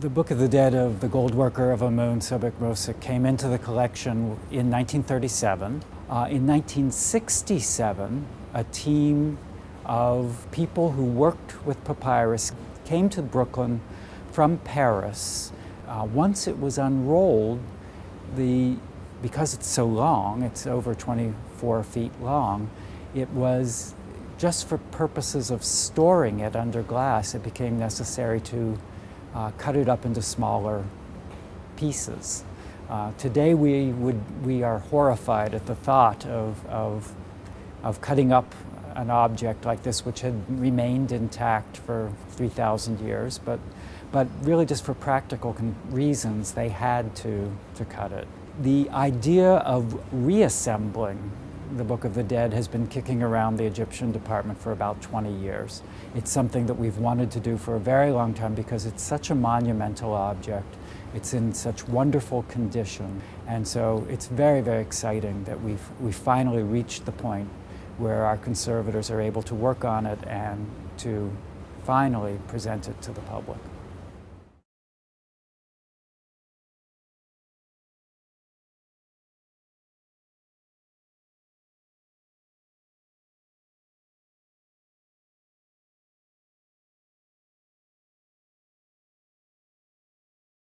The Book of the Dead of the Gold Worker of Amun Sobekmose came into the collection in 1937. Uh, in 1967, a team of people who worked with papyrus came to Brooklyn from Paris. Uh, once it was unrolled, the, because it's so long, it's over 24 feet long, it was just for purposes of storing it under glass, it became necessary to uh, cut it up into smaller pieces. Uh, today we, would, we are horrified at the thought of, of, of cutting up an object like this which had remained intact for 3,000 years, but, but really just for practical reasons they had to, to cut it. The idea of reassembling the Book of the Dead has been kicking around the Egyptian department for about 20 years. It's something that we've wanted to do for a very long time because it's such a monumental object. It's in such wonderful condition. And so it's very, very exciting that we've, we finally reached the point where our conservators are able to work on it and to finally present it to the public.